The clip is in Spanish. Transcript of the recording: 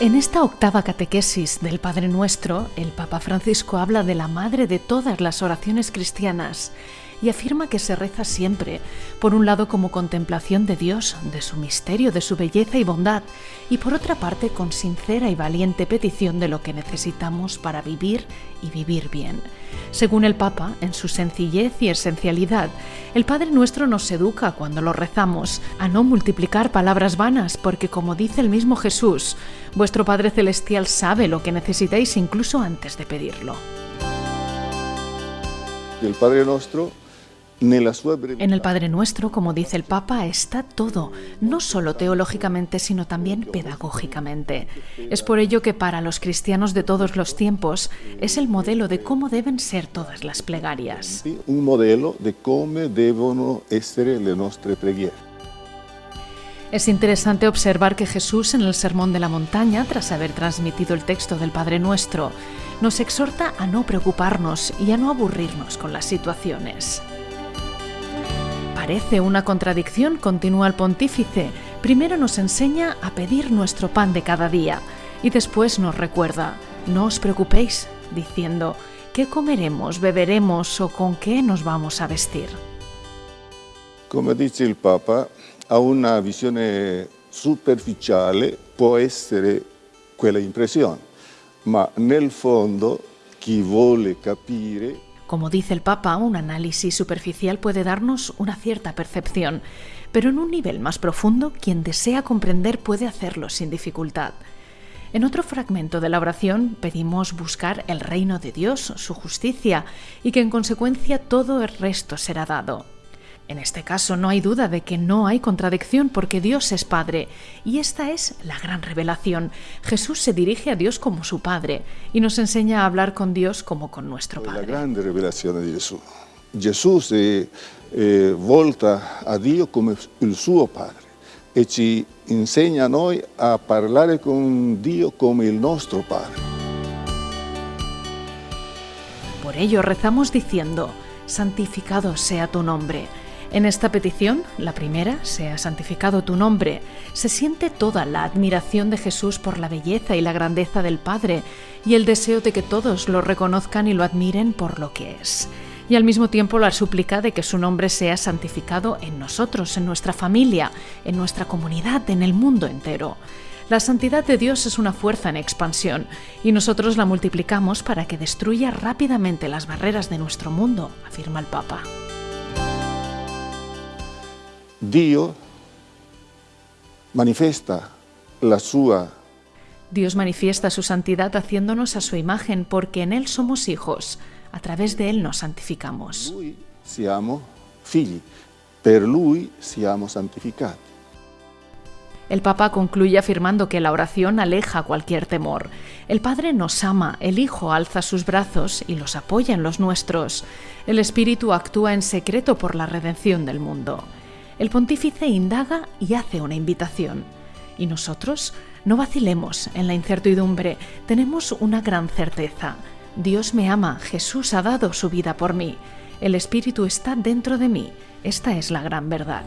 En esta octava catequesis del Padre Nuestro, el Papa Francisco habla de la madre de todas las oraciones cristianas y afirma que se reza siempre, por un lado como contemplación de Dios, de su misterio, de su belleza y bondad, y por otra parte con sincera y valiente petición de lo que necesitamos para vivir y vivir bien. Según el Papa, en su sencillez y esencialidad, el Padre Nuestro nos educa cuando lo rezamos a no multiplicar palabras vanas, porque como dice el mismo Jesús, vuestro Padre Celestial sabe lo que necesitáis incluso antes de pedirlo. El Padre Nuestro en el Padre Nuestro, como dice el Papa, está todo, no solo teológicamente, sino también pedagógicamente. Es por ello que para los cristianos de todos los tiempos es el modelo de cómo deben ser todas las plegarias. Un modelo de cómo deben ser las nuestras preghiere. Es interesante observar que Jesús en el Sermón de la Montaña, tras haber transmitido el texto del Padre Nuestro, nos exhorta a no preocuparnos y a no aburrirnos con las situaciones. Parece una contradicción, continúa el pontífice. Primero nos enseña a pedir nuestro pan de cada día y después nos recuerda, no os preocupéis, diciendo, ¿qué comeremos, beberemos o con qué nos vamos a vestir? Como dice el Papa, a una visión superficial puede ser quella impresión, ma nel fondo chi vuole capire como dice el Papa, un análisis superficial puede darnos una cierta percepción, pero en un nivel más profundo, quien desea comprender puede hacerlo sin dificultad. En otro fragmento de la oración pedimos buscar el reino de Dios, su justicia, y que en consecuencia todo el resto será dado. En este caso no hay duda de que no hay contradicción porque Dios es Padre y esta es la gran revelación. Jesús se dirige a Dios como su Padre y nos enseña a hablar con Dios como con nuestro Padre. La gran revelación de Jesús. Jesús se eh, volta a Dios como el suo Padre y ci enseña a noi a parlare con Dios como el nuestro Padre. Por ello rezamos diciendo, santificado sea tu nombre en esta petición, la primera, sea santificado tu nombre, se siente toda la admiración de Jesús por la belleza y la grandeza del Padre y el deseo de que todos lo reconozcan y lo admiren por lo que es. Y al mismo tiempo la súplica de que su nombre sea santificado en nosotros, en nuestra familia, en nuestra comunidad, en el mundo entero. La santidad de Dios es una fuerza en expansión y nosotros la multiplicamos para que destruya rápidamente las barreras de nuestro mundo, afirma el Papa. Dios manifiesta la sua Dios manifiesta su santidad haciéndonos a su imagen, porque en Él somos hijos. A través de Él nos santificamos. Lui siamo figli, per Lui siamo santificati. El Papa concluye afirmando que la oración aleja cualquier temor. El Padre nos ama, el Hijo alza sus brazos y los apoya en los nuestros. El Espíritu actúa en secreto por la redención del mundo el pontífice indaga y hace una invitación. Y nosotros no vacilemos en la incertidumbre, tenemos una gran certeza. Dios me ama, Jesús ha dado su vida por mí, el Espíritu está dentro de mí, esta es la gran verdad.